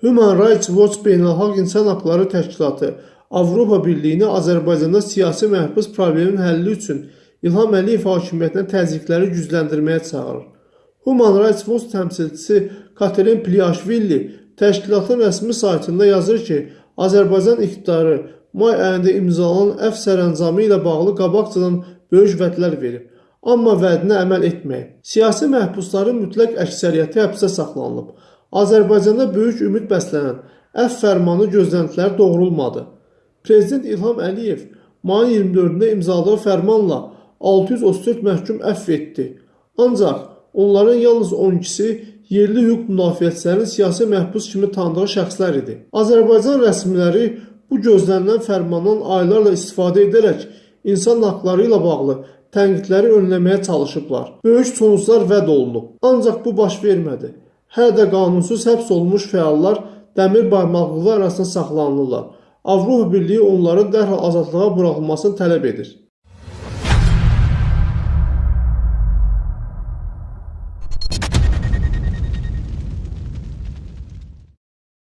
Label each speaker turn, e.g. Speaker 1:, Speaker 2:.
Speaker 1: Human Rights Watch Beynəlxalq İnsan Haqları Təşkilatı Avropa Birliyini Azərbaycanda siyasi məhbus probleminin həlli üçün İlham Əliyev hakimiyyətinə təzyiqləri gücləndirməyə çağırır. Human Rights Watch təmsilçisi Katerin Pliaşvili təşkilatın rəsmi saytında yazır ki, Azərbaycan iqtidarı may ayında imzalanan əf sərəncamı ilə bağlı qabaqcadan böyük vədlər verib, amma vədinə əməl etməyib. Siyasi məhbusların mütləq əksəriyyəti həbsdə saxlanılıb. Azərbaycanda böyük ümid bəslənən əf fərmanı gözləntiləri doğrulmadı. Prezident İlham Əliyev mayın 24-də imzaladığı fərmanla 634 məhkum əfv etdi. Ancaq onların yalnız 12-si yerli hüquq müdafiəçilərinin siyasi məhbus kimi tanıdığı şəxslər idi. Azərbaycan rəsmiləri bu gözlənilən fərmandan aylarla istifadə edərək insan haqları ilə bağlı tənqidləri önləməyə çalışıblar. Böyük sonuclar vəd olunub. Ancaq bu baş vermədi. Hələ də qanunsuz həbs olunmuş fəallar dəmir barmaqlığı arasında saxlanılırlar. Avropa Birliyi onların dərhal azadlığa buraxılmasını tələb edir.